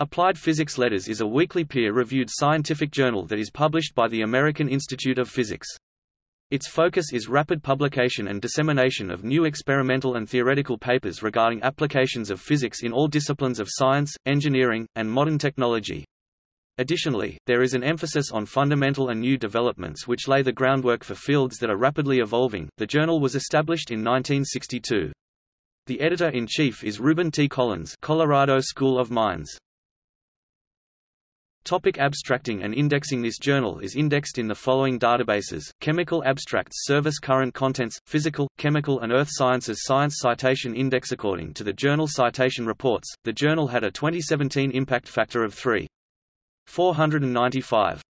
Applied Physics Letters is a weekly peer-reviewed scientific journal that is published by the American Institute of Physics. Its focus is rapid publication and dissemination of new experimental and theoretical papers regarding applications of physics in all disciplines of science, engineering, and modern technology. Additionally, there is an emphasis on fundamental and new developments which lay the groundwork for fields that are rapidly evolving. The journal was established in 1962. The editor-in-chief is Reuben T. Collins, Colorado School of Mines. Topic abstracting and indexing This journal is indexed in the following databases, Chemical Abstracts Service Current Contents, Physical, Chemical and Earth Sciences Science Citation Index According to the Journal Citation Reports, the journal had a 2017 impact factor of 3.495.